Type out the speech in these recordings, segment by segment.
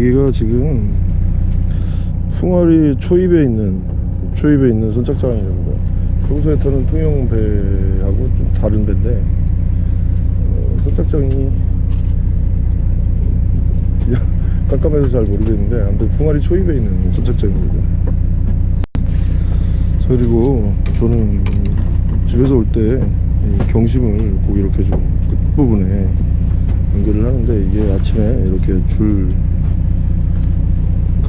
여기가 지금 풍화리 초입에 있는 초입에 있는 선착장입니다. 평소에 타는 통영 배하고 좀 다른 배인데 어, 선착장이 깜깜해서 잘 모르겠는데 아무튼 풍화리 초입에 있는 선착장입니다. 자, 그리고 저는 집에서 올 때 경심을 꼭 이렇게 좀 끝부분에 연결을 하는데 이게 아침에 이렇게 줄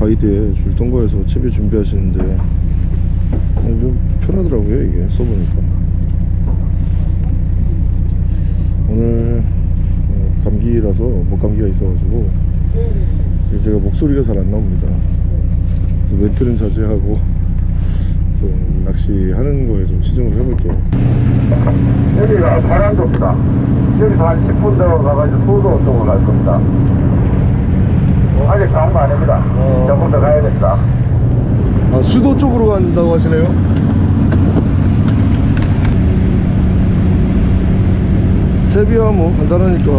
가이드에 줄 통과해서 채비 준비하시는데 좀 편하더라고요 이게 써보니까 오늘 어, 감기라서 목감기가 있어가지고 제가 목소리가 잘 안 나옵니다 멘트는 자제하고 좀 낚시하는 거에 좀 치중을 해볼게요 여기가 파란도입니다. 여기서 한 10분 더 가가지고 수도 쪽으로 갈 겁니다. 아직 가는 거 아닙니다. 어. 조금 더 가야 됩니다. 아, 수도 쪽으로 간다고 하시네요? 채비야 뭐 간단하니까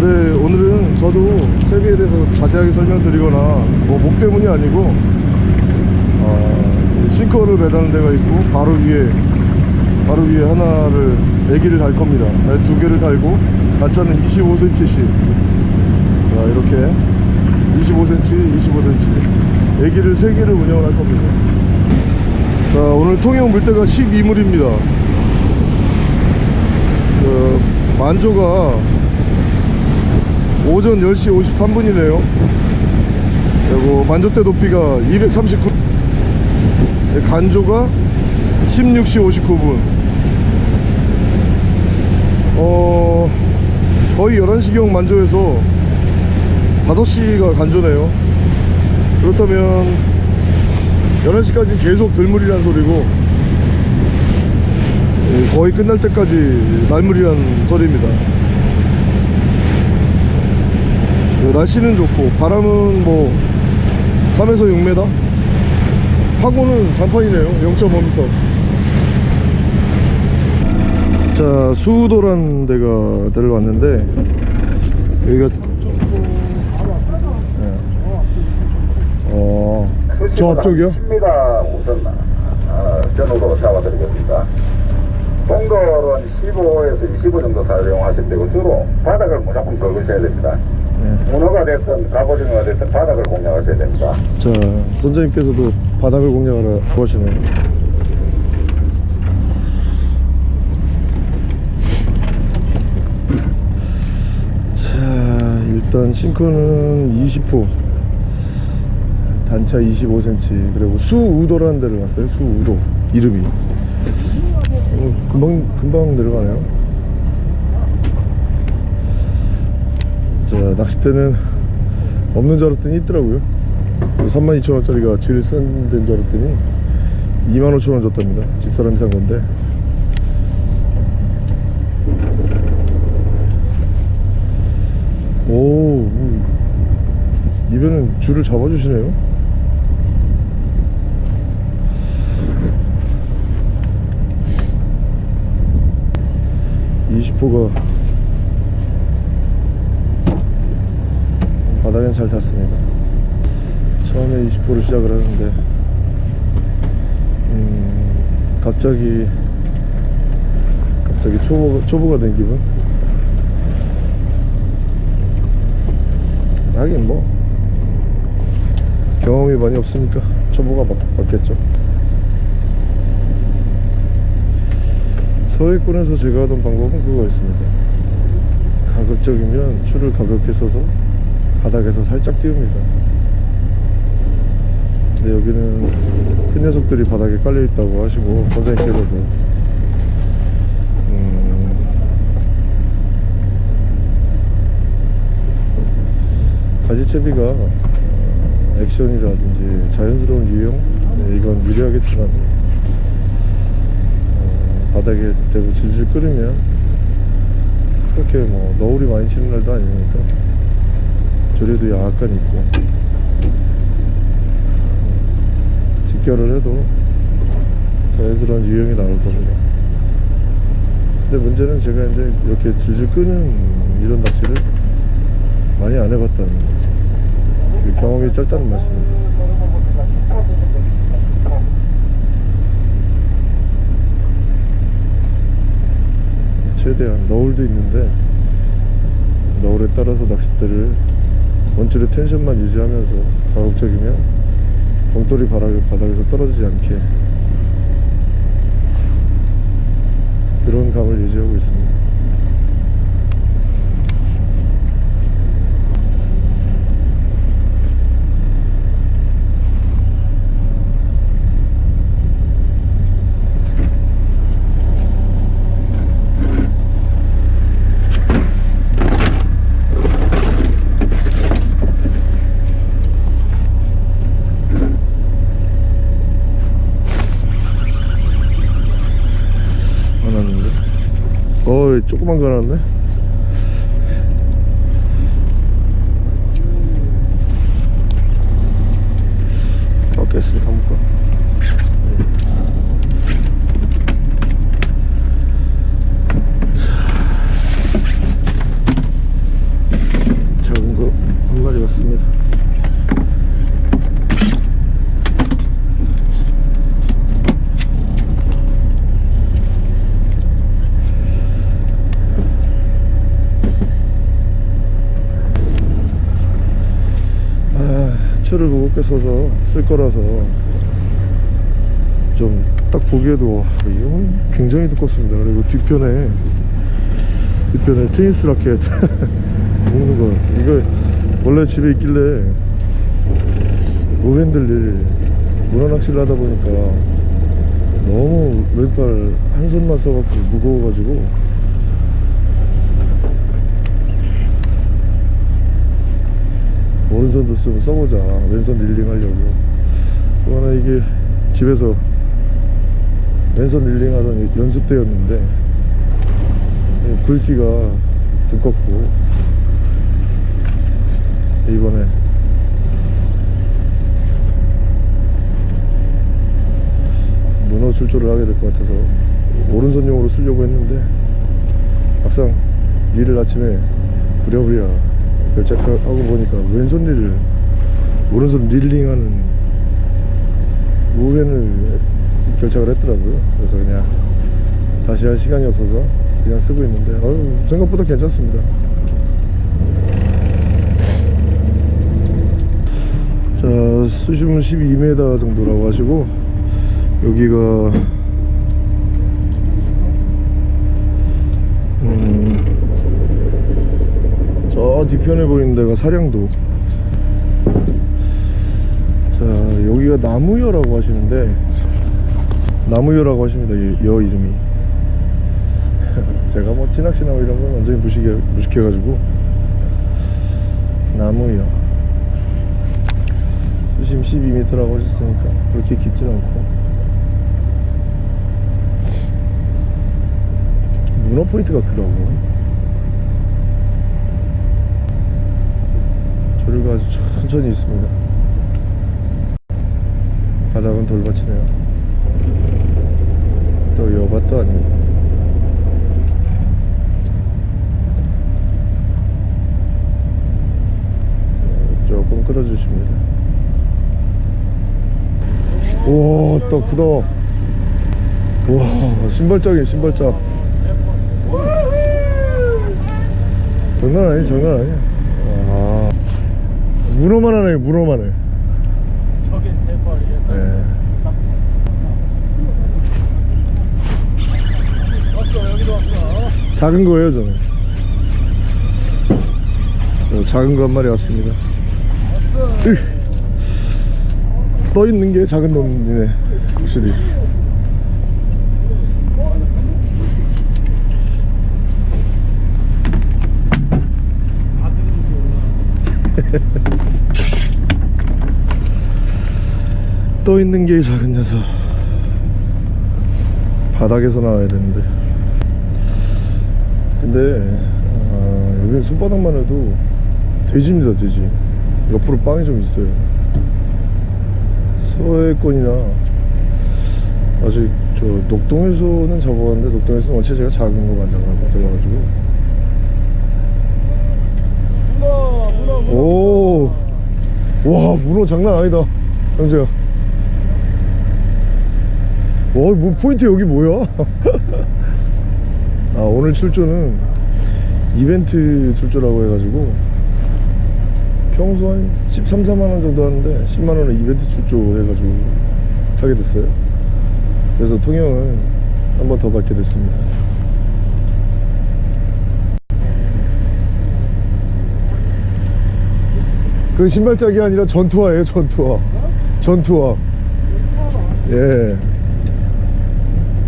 근데 오늘은 저도 채비에 대해서 자세하게 설명드리거나 뭐 목 때문이 아니고 어, 싱커를 매다는 데가 있고 바로 위에 바로 위에 하나를 애기를 달 겁니다 아니, 두 개를 달고 단차는 25cm씩 자 이렇게 25cm, 25cm 애기를 3개를 운영을 할 겁니다. 자 오늘 통영 물때가 12물입니다. 그 만조가 오전 10시 53분이네요. 그리고 만조대 높이가 239 간조가 16시 59분. 어 거의 11시경 만조에서 5시가 간조네요. 그렇다면 11시까지 계속 들물이란 소리고 예, 거의 끝날 때까지 날물이란 소리입니다. 예, 날씨는 좋고 바람은 뭐 3에서 6m 파고는 잔판이네요. 0.5m 자 수도란 데가 데를 왔는데 여기가 어, 저 앞쪽이요? 10m 우선 어, 전후로 잡아드리겠습니다. 동거는 15에서 25 정도 사용하실 때고 주로 바닥을 무조건 긁으셔야 됩니다. 네. 문어가 됐든 갑오징어가 됐든 바닥을 공략하셔야 됩니다. 자 선장님께서도 바닥을 공략하러 구하시네요 자 일단 싱커는 20호 단차 25cm 그리고 수우도라는 데를 갔어요 수우도. 이름이. 어, 금방 금방 내려가네요. 자 낚싯대는 없는 줄 알았더니 있더라고요. 32,000원짜리가 제일 싼 데인 줄 알았더니 25,000원 줬답니다. 집사람이 산 건데. 오 음. 입에는 줄을 잡아주시네요 이0호가 바닥엔 잘 탔습니다. 처음에 20호를 시작을 하는데 음, 갑자기 갑자기 초보, 초보가 된 기분? 하긴 뭐 경험이 많이 없으니까 초보가 맞, 맞겠죠 서해권에서 제가 하던 방법은 그거였습니다. 가급적이면 줄을 가볍게 써서 바닥에서 살짝 띄웁니다. 근데 여기는 큰 녀석들이 바닥에 깔려 있다고 하시고 선생님께서도. 음, 가지채비가 어, 액션이라든지 자연스러운 유형? 네, 이건 유리하겠지만 어, 바닥에 대고 질질 끓으면 그렇게 뭐 너울이 많이 치는 날도 아니니까 조류도 약간 있고 직결을 해도 자연스러운 유형이 나올 겁니다. 근데 문제는 제가 이제 이렇게 질질 끄는 이런 낚시를 많이 안 해봤다는 그 경험이 짧다는 말씀이죠 최대한 너울도 있는데 너울에 따라서 낚싯대를 원줄의 텐션만 유지하면서 가급적이면 봉돌이 바닥, 바닥에서 떨어지지 않게 그런 감을 유지하고 있습니다 안 왔는데 어이 거 나왔네 꺾였어 한번 거 작은 거 한 마리 왔습니다 아, 써서 쓸 거라서 좀 딱 보기에도 와, 이거 굉장히 두껍습니다. 그리고 뒤편에 뒤편에 테니스 라켓 묶는 거 이거 원래 집에 있길래 노핸들릴 문어 낚시를 하다 보니까 너무 왼팔 한 손만 써갖고 무거워가지고 오른손도 쓰면 써보자. 왼손 릴링 하려고. 그거는 이게 집에서 왼손 릴링 하던 연습대였는데 이 굵기가 두껍고 이번에 문어 출조를 하게 될 것 같아서 오른손용으로 쓰려고 했는데 막상 일을 아침에 부랴부랴 결정하고 보니까 왼손 릴 오른손 릴링하는 우회를 결정을 했더라고요. 그래서 그냥 다시 할 시간이 없어서 그냥 쓰고 있는데 어휴, 생각보다 괜찮습니다. 자 수심은 12m 정도라고 하시고 여기가 음, 저 뒤편에 보이는 데가 사량도. 자 여기가 나무여라고 하시는데 나무여라고 하십니다 이- 여 이름이. 제가 뭐 진학시나 뭐 이런 건 완전히 무식해, 무식해가지고. 나무여. 수심 12m라고 하셨으니까 그렇게 깊진 않고. 문어 포인트가 크다고 조류가 아주 천천히 있습니다. 바닥은 돌밭이네요. 또 여밭도 아니고. 네, 조금 끌어주십니다. 오또 크다 와 신발장이에요 신발장 장난 아니야 장난 아니야 와 문어만 하네 문어만 해 저게 대박이야. 네. 왔어 여기도 왔어. 작은 거예요 저는 어, 작은 거 한 마리 왔습니다 으. 떠 있는 게 작은 놈이네 확실히 떠 있는 게 작은 녀석. 바닥에서 나와야 되는데. 근데 아, 여기는 손바닥만 해도 돼지입니다 돼지. 옆으로 빵이 좀 있어요. 서해권이나. 아직 저 녹동에서는 잡아봤는데 녹동에서는 원체 제가 작은 거만 잡아가지고. 이거 오. 와, 문어 장난 아니다. 형제야. 와, 뭐 포인트 여기 뭐야? 아, 오늘 출조는 이벤트 출조라고 해가지고 평소 한 13, 4만 원 정도 하는데 10만 원에 이벤트 출조 해가지고 타게 됐어요. 그래서 통영을 한 번 더 받게 됐습니다. 그 신발짝이 아니라 전투화예요 전투화 전투화 예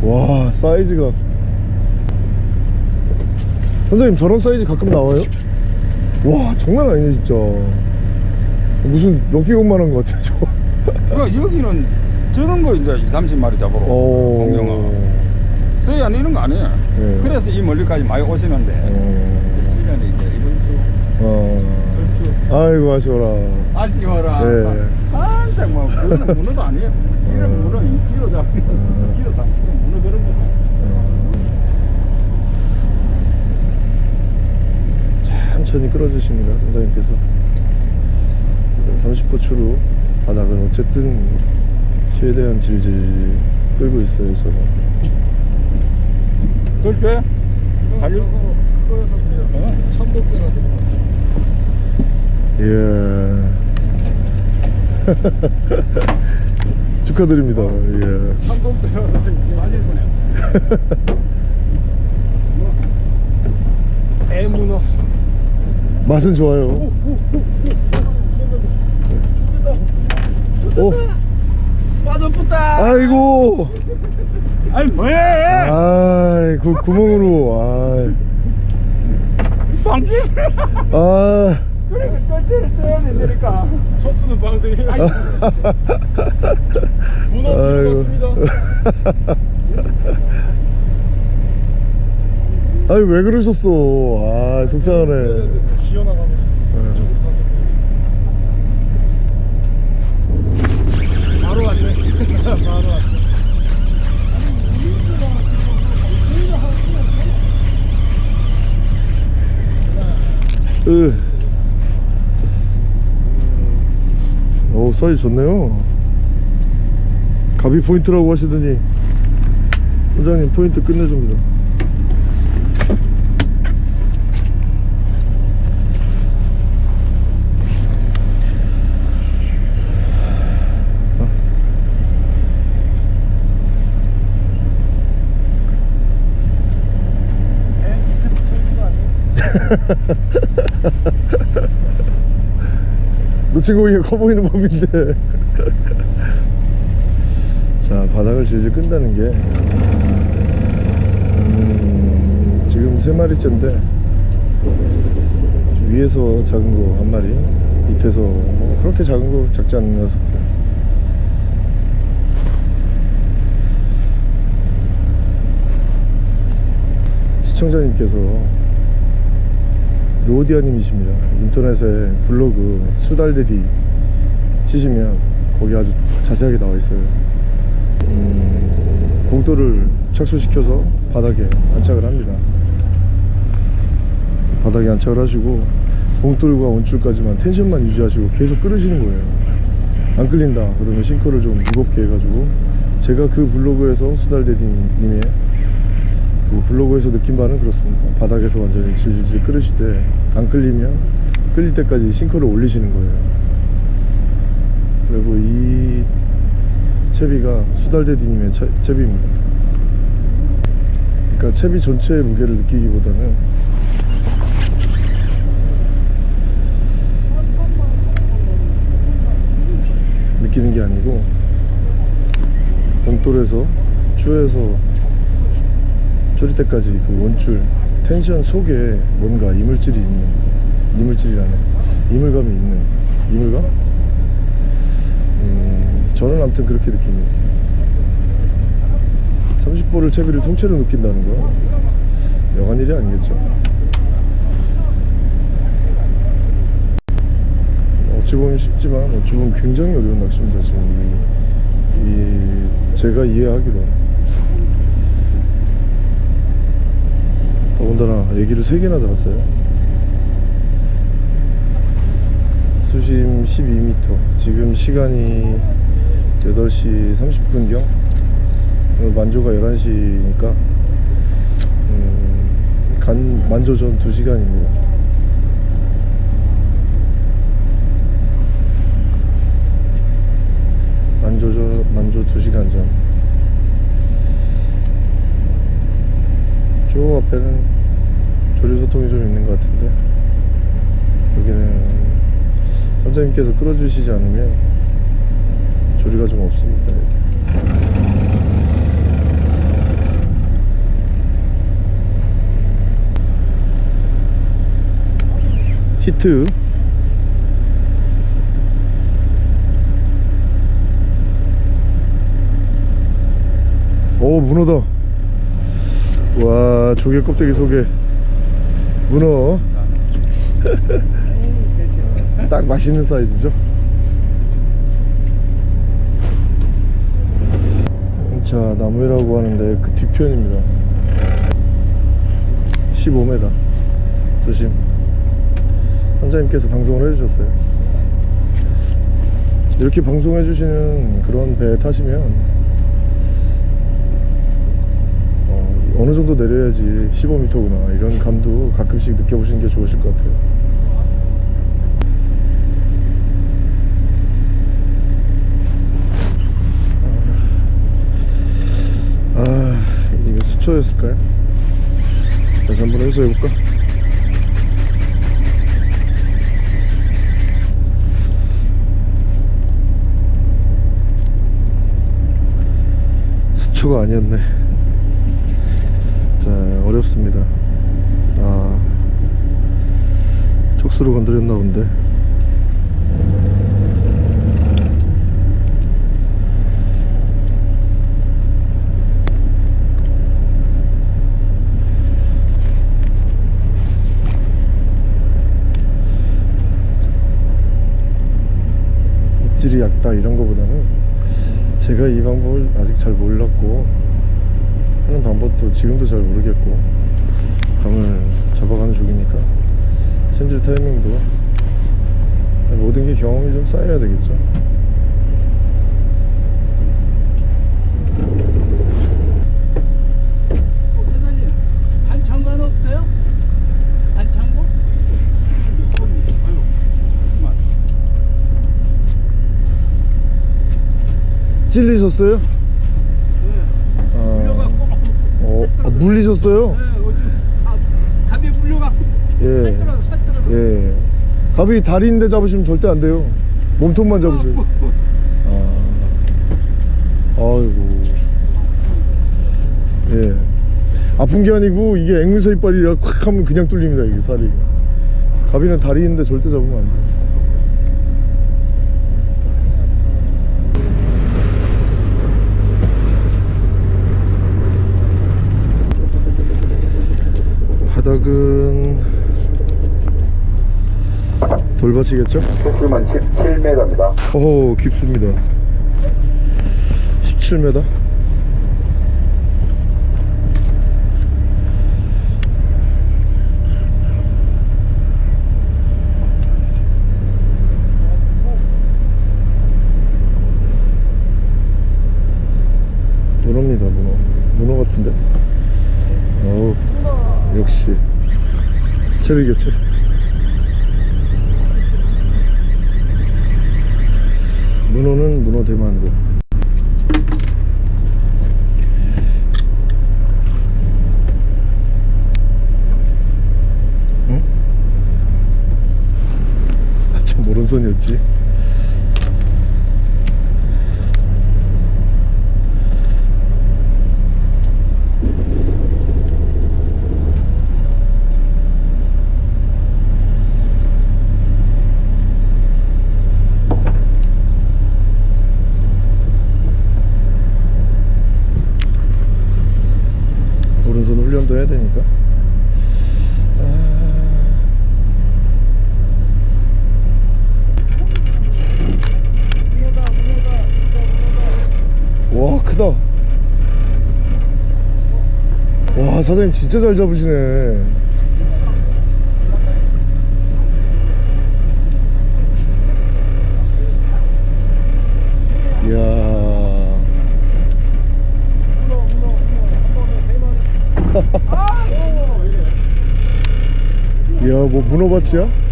와 사이즈가. 선생님 저런 사이즈 가끔 나와요? 와 장난 아니네 진짜. 무슨 럭키공만 한 것 같아 저 그러니까 여기는 저런 거 이제 2, 30마리 잡으러 어... 공룡은 서해안 이런 거 아니에요. 네. 그래서 이 멀리까지 많이 오시는데 어... 시간이 이제 이번 주 어... 전주 아이고 아쉬워라. 아쉬워라. 네. 한장 뭐 그거는 문어도 아니에요. 이런 문어 2kg 잡으면 2kg 3kg 문어 그런 거 천천히 끌어주십니다 선장님께서. 30포추로 바닥을 어쨌든 최대한 질질 끌고 있어요 저는 그렇게? 달려 그거여서 그래요. 참돔대라서 예 축하드립니다. 예 참돔대라서 달릴 거네. 애문어. 맛은 좋아요. 오 빠져붙다. 아이고. 아니 뭐해? 아이 그 구멍으로. 방귀 아아. 그래 끝을 떼야 되니까. 첫 수는 방생이. 문어 아이고. 들어갔습니다. 아니 왜 그러셨어? 아 속상하네 가겠어요. 바로 왔네. 바로 왔어. 으. 오 사이즈 좋네요 가비 포인트라고 하시더니 원장님 포인트 끝내줍니다 배 밑에 붙어 있는 거 아니에요? 놓친 고기가 커 보이는 법인데 자 바닥을 질질 끈다는 게 음, 지금 세 마리째인데 위에서 작은 거 한 마리 밑에서 뭐 그렇게 작은 거 작지 않은 녀석 시청자님께서 로디아님이십니다. 인터넷에 블로그 수달데디 치시면 거기 아주 자세하게 나와 있어요. 음, 봉돌을 착수시켜서 바닥에 안착을 합니다. 바닥에 안착을 하시고 봉돌과 원줄까지만 텐션만 유지하시고 계속 끓으시는 거예요. 안 끌린다 그러면 싱크를 좀 무겁게 해가지고 제가 그 블로그에서 수달데디님의 그 블로그에서 느낀 바는 그렇습니다. 바닥에서 완전히 질질 끓으실 때 안 끌리면 끌릴 때까지 싱크를 올리시는 거예요. 그리고 이 채비가 수달데디님의 채, 채비입니다. 그러니까 채비 전체의 무게를 느끼기보다는 느끼는 게 아니고 봉돌에서 추에서 졸일 때까지 그 원줄 텐션 속에 뭔가 이물질이 있는 이물질이라는 이물감이 있는 이물감? 음, 저는 아무튼 그렇게 느낍니다. 30볼을 채비를 통째로 느낀다는 거? 여간 일이 아니겠죠. 어찌 보면 쉽지만 어찌 보면 굉장히 어려운 낚시입니다 지금. 이, 이 제가 이해하기로 더군다나 얘기를 세 개나 들었어요. 수심 12m 지금 시간이 8시 30분경. 만조가 11시니까 음, 간 만조 전 2시간입니다. 만조 전 만조 2시간 전 저 앞에는 조류소통이 좀 있는 것 같은데 여기는 선장님께서 끌어주시지 않으면 조리가 좀 없습니다 여기. 히트 오 문어다 와 조개 껍데기 속에 문어. 딱 맛있는 사이즈죠? 자 나무이라고 하는데 그 뒤편입니다. 15m 조심. 원장님께서 방송을 해주셨어요. 이렇게 방송해 주시는 그런 배 타시면 어, 어느 정도 내려야지 15m구나 이런 감도 가끔씩 느껴보시는 게 좋으실 것 같아요 아 이거 수초였을까요? 다시 한번 해소해볼까? 수초가 아니었네 자 어렵습니다. 아 촉수로 건드렸나 본데. 입질이 얕다 이런 거보다는 제가 이 방법을 아직 잘 몰랐고 하는 방법도 지금도 잘 모르겠고 감을 잡아가는 중이니까. 챔질 타이밍도. 모든 게 경험이 좀 쌓여야 되겠죠. 어. 찔리셨어요? 네. 아, 물려갖고 어, 아, 물리셨어요? 네, 다 갑이 물려갖고 예. 살떨어져 살떨어져 예. 갑이 다리인데 잡으시면 절대 안 돼요. 몸통만 잡으세요. 아. 아이고. 예. 아픈 게 아니고 이게 앵무새 이빨이라 콱 하면 그냥 뚫립니다, 이게 살이. 갑이는 다리인데 절대 잡으면 안 돼요. 바닥은 돌밭이겠죠? 수심은 17m입니다. 오 깊습니다 17m 문어입니다 문어 문어 같은데 어우 역시 체리 멋지다 와 사장님 진짜 잘 잡으시네 이야 이야 뭐 문어밭이야?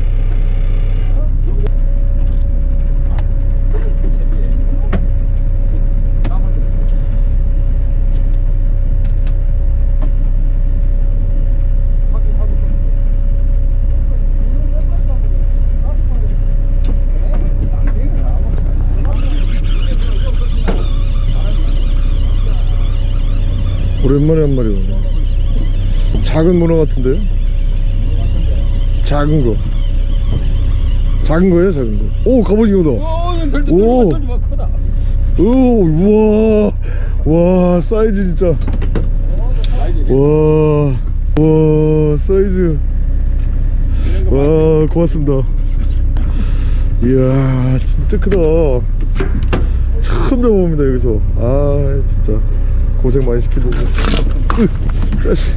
오랜만에 한 마리 오네 작은 문어 같은데요? 작은 거. 작은 거예요 작은 거 오 갑오징어다. 오. 오 우와. 와 사이즈 진짜. 와 와 사이즈. 와 고맙습니다. 이야 진짜 크다. 처음 잡아봅니다 여기서. 아 진짜 고생 많이 으, 짜식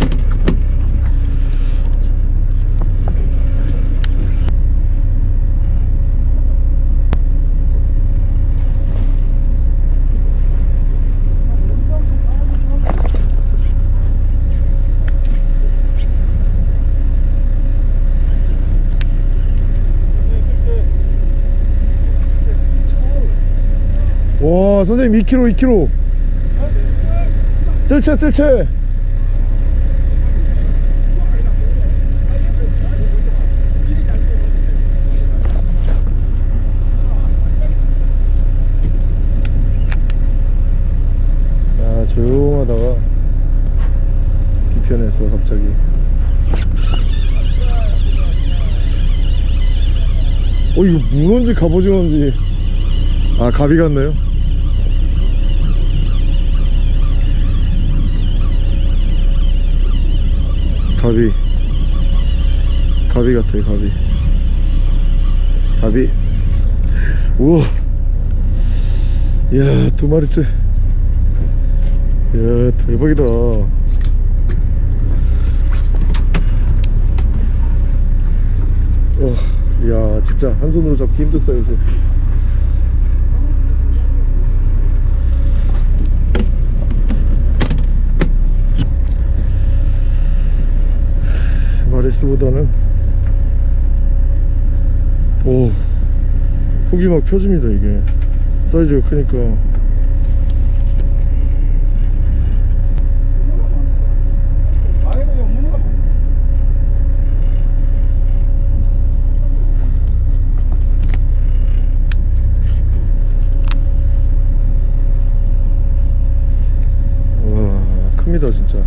와 선생님 2kg 2kg 뜰채 뜰채 야 조용하다가 뒤편에서 갑자기. 어 이거 문어인지 갑오징어인지. 아 가비 같네요 가비. 가비 같아요 가비. 가비? 우와. 이야 두 마리째. 이야 대박이다. 어, 이야 진짜 한 손으로 잡기 힘든 사이즈 마리스보다는? 오 속이 막 펴집니다 이게. 사이즈가 크니까 와 큽니다 진짜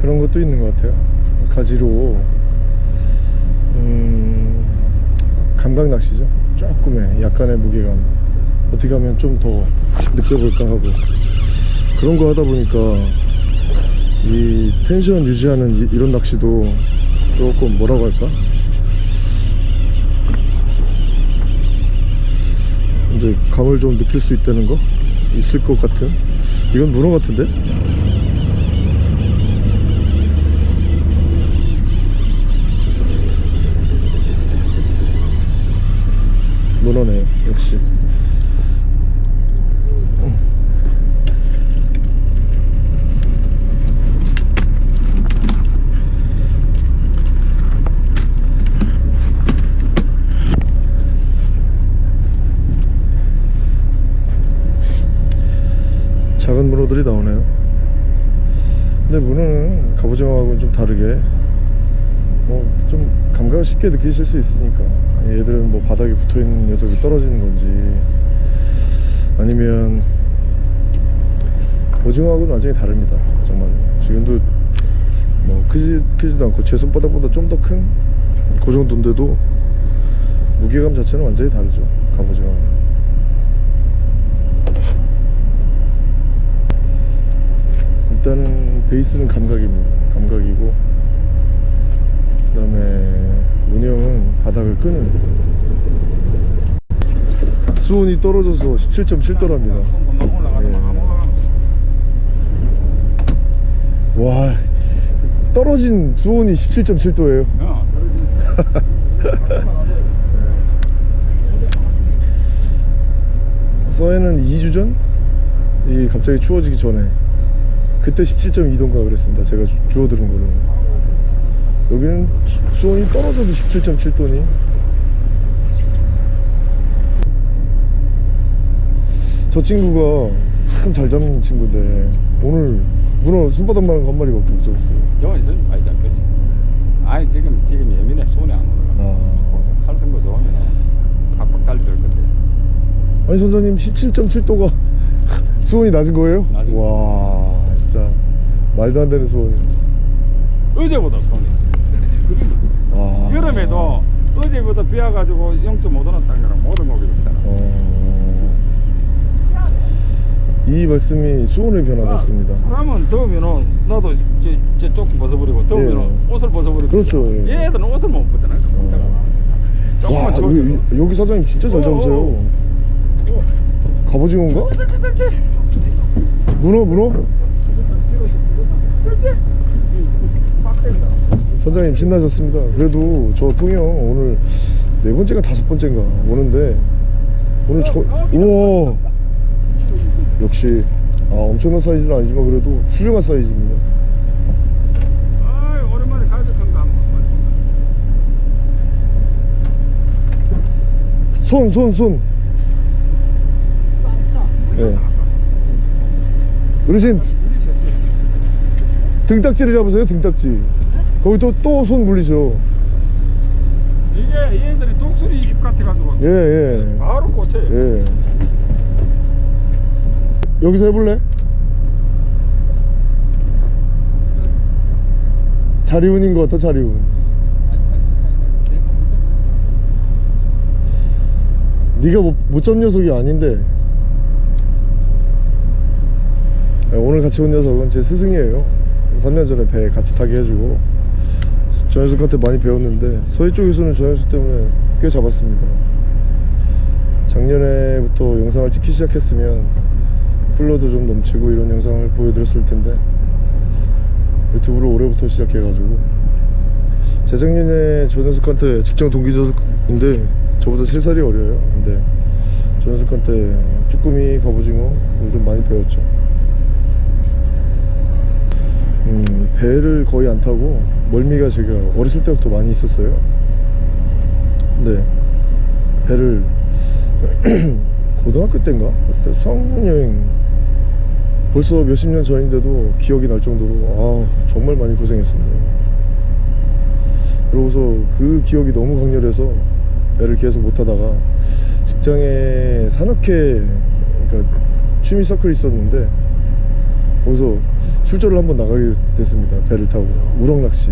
그런 것도 있는 것 같아요 가지로 음, 감각 낚시죠. 조금의 약간의 무게감. 어떻게 하면 좀 더 느껴볼까 하고. 그런 거 하다 보니까 이 텐션 유지하는 이, 이런 낚시도 조금 뭐라고 할까? 이제 감을 좀 느낄 수 있다는 거? 있을 것 같은? 이건 문어 같은데 문어네요 역시. 작은 문어들이 나오네요. 근데 문어는 갑오징어하고는 좀 다르게 감각을 쉽게 느끼실 수 있으니까. 얘들은 뭐 바닥에 붙어있는 녀석이 떨어지는 건지. 아니면 오징어하고는 완전히 다릅니다. 정말. 지금도 뭐 크지, 크지도 않고 제 손바닥보다 좀 더 큰? 그 정도인데도 무게감 자체는 완전히 다르죠 갑오징어 일단은 베이스는 감각입니다. 감각이고 그 다음에 운영은 바닥을 끄는 수온이 떨어져서 17.7도랍니다 예. 와 떨어진 수온이 17.7도예요 어, 그렇지. 서해는 2주 전? 이 갑자기 추워지기 전에 그때 17.2도인가 그랬습니다 제가 주- 주워 들은 거로 여기는 수온이 떨어져도 17.7도니 저 친구가 참 잘 잡는 친구인데 오늘 문어 손바닥만한 한 마리밖에 못 잡았어요 저 있으면 많이 잡겠지. 아니 지금 지금 예민해 손에 안 올라가. 아. 칼쓴거 좋으면 팍팍 달릴 건데. 아니 선생님 17.7도가 수온이 낮은 거예요? 낮은 와 진짜 말도 안 되는 수온이 어제보다. 여름에도 어제보다 비 와가지고 0.5도 났다는 거랑 모든 고기 없잖아. 어... 이 말씀이 수온의 변화가 있습니다. 그러면 더우면은 나도 저, 저 조끼 벗어버리고 더우면은 예. 옷을 벗어버리고 그렇죠, 예. 얘들은 옷을 못 벗잖아. 깜짝아 와 추워져 여기, 여기 사장님 진짜 잘 어, 잡으세요. 어, 갑오징어인가? 문어 문어? 선장님 신나셨습니다. 그래도 저 통영 오늘 네 번째가 다섯 번째인가 오는데 오늘 저 우와! 역시 아 엄청난 사이즈는 아니지만 그래도 훌륭한 사이즈입니다. 오랜만에 한번 손손 손. 예. 어르신. 등딱지를 잡으세요 등딱지 거기 또 또 손 물리셔 이게 얘들이 독수리 입 같아가지고 예예. 바로 꽂혀 예. 여기서 해볼래? 자리운인 것 같아 자리운. 네가 못, 못 잡는 녀석이 아닌데. 예, 오늘 같이 온 녀석은 제 스승이에요. 3년 전에 배 같이 타게 해주고 저 녀석한테 많이 배웠는데 서해 쪽에서는 저 녀석 때문에 꽤 잡았습니다. 작년에부터 영상을 찍기 시작했으면 플러도 좀 넘치고 이런 영상을 보여드렸을 텐데 유튜브를 올해부터 시작해가지고 재작년에 저 녀석한테 직장 동기 녀석인데 저보다 3살이 어려요. 근데 저 녀석한테 쭈꾸미 갑오징어 좀 많이 배웠죠 음, 배를 거의 안 타고 멀미가 제가 어렸을 때부터 많이 있었어요. 근데 배를 고등학교 때인가? 그때 수학여행 여행 벌써 몇십 년 전인데도 기억이 날 정도로 아 정말 많이 고생했습니다. 그러고서 그 기억이 너무 강렬해서 배를 계속 못 타다가 직장에 산악회 그러니까 취미 서클이 있었는데 거기서 출조를 한번 나가게 됐습니다. 배를 타고. 우럭낚시.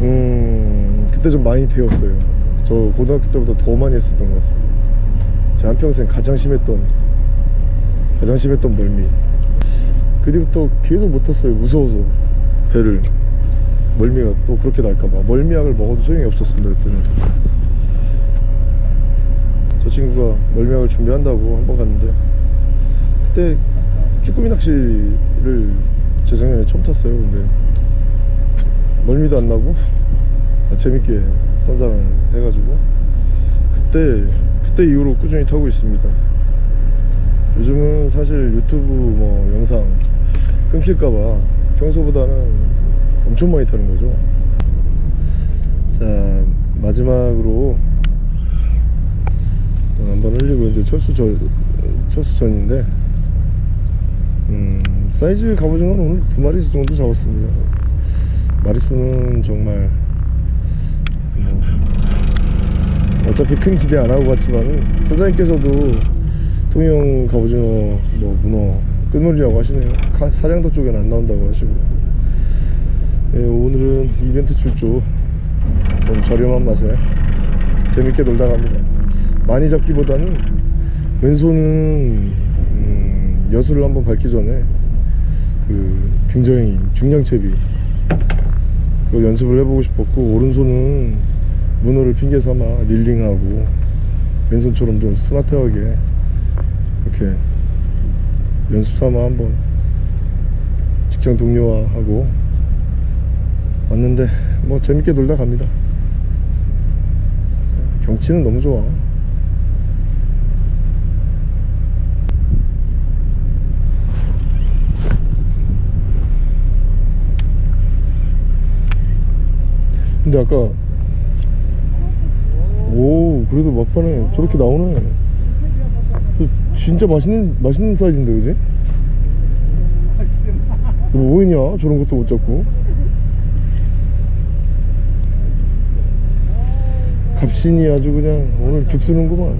음 그때 좀 많이 배웠어요. 저 고등학교 때보다 더 많이 했었던 것 같습니다. 제 한평생 가장 심했던 가장 심했던 멀미. 그 뒤부터 계속 못 탔어요. 무서워서 배를. 멀미가 또 그렇게 날까봐. 멀미약을 먹어도 소용이 없었습니다 그때는. 저 친구가 멀미약을 준비한다고 한 번 갔는데 그때 쭈꾸미 낚시를 재작년에 처음 탔어요. 근데 멀미도 안 나고 아, 재밌게 선장을 해가지고 그때 그때 이후로 꾸준히 타고 있습니다. 요즘은 사실 유튜브 뭐 영상 끊길까봐 평소보다는 엄청 많이 타는 거죠. 자 마지막으로 어, 한번 흘리고 이제 철수 전 철수 전인데 음, 사이즈 갑오징어는 오늘 두 마리 정도 잡았습니다. 마리수는 정말 뭐 어차피 큰 기대 안 하고 갔지만은 사장님께서도 통영 갑오징어 뭐 문어 끝물이라고 하시네요. 가- 사량도 쪽엔 안 나온다고 하시고. 예, 오늘은 이벤트 출조. 좀 저렴한 맛에 재밌게 놀다 갑니다. 많이 잡기보다는 왼손은 음, 여수를 한번 밟기 전에 그 굉장히 중량채비 그걸 연습을 해보고 싶었고 오른손은 문어를 핑계 삼아 릴링하고 왼손처럼 좀 스마트하게 이렇게 연습 삼아 한번 직장 동료하고 왔는데 뭐 재밌게 놀다 갑니다. 경치는 너무 좋아 근데 아까 오 그래도 막판에 저렇게 나오네. 저 진짜 맛있는 맛있는 사이즈인데 그지? 너 뭐했냐? 저런 것도 못 잡고. 갑신이 아주 그냥 오늘 죽쓰는구만.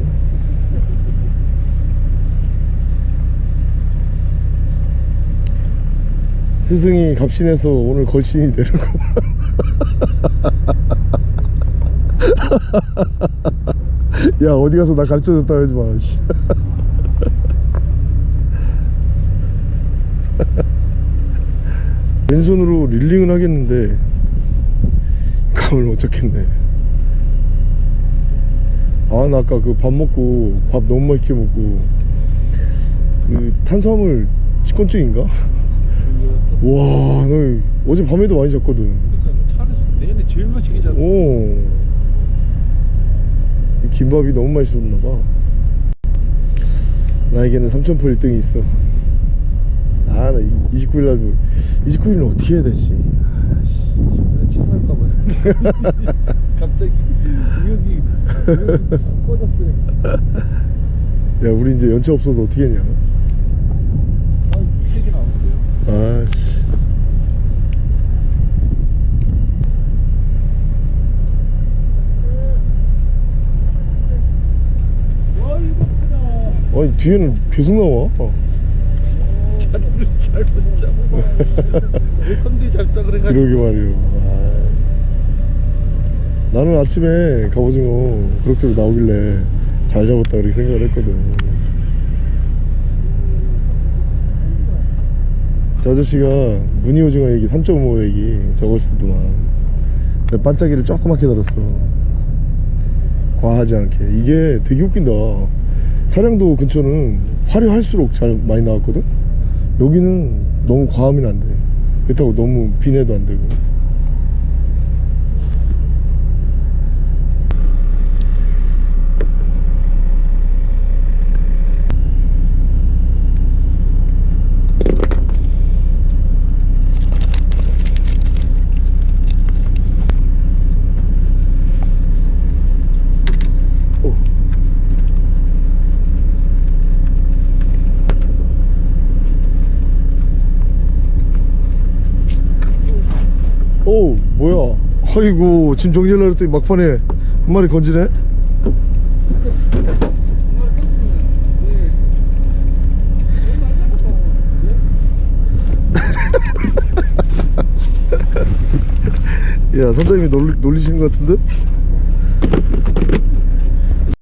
스승이 갑신해서 오늘 걸신이 되는구만 야 어디 가서 나 가르쳐줬다 하지 마 씨. 왼손으로 릴링은 하겠는데 감을 못 잡겠네 아 나 아까 그 밥 먹고 밥 너무 맛있게 먹고 그 탄수화물 식곤증인가? 와너 어제 밤에도 많이 잤거든 차에서 내내 제일 맛있게 잡아. 오. 이 김밥이 너무 맛있었나봐. 나에게는 삼천포 1등이 있어. 아, 나 29일 날도, 29일은 어떻게 해야 되지? 아, 씨. 침할까봐. 갑자기 여기 여기 꺼졌어요. 야, 우리 이제 연차 없어서 어떻게 했냐? 아, 얘기 나왔어요. 아, 씨. 와 이거 크다. 아니, 뒤에는 계속 나와. 어. 차를 잘못 잡아. 왜 선두에 잡자 그래가지고. 그러게 말이요. 아. 나는 아침에 갑오징어 그렇게 나오길래 잘 잡았다 그렇게 생각을 했거든. 저 아저씨가 무늬오징어 얘기 3.5 얘기 저걸 쓰더만 반짝이를 조그맣게 달았어 과하지 않게 이게 되게 웃긴다 사량도 근처는 화려할수록 잘 많이 나왔거든? 여기는 너무 과하면 안돼. 그렇다고 너무 비내도 안 되고 오 뭐야 아이고 짐 정리하려고 했더니 막판에 한 마리 건지네 야 선장님이 놀리, 놀리시는 것 같은데?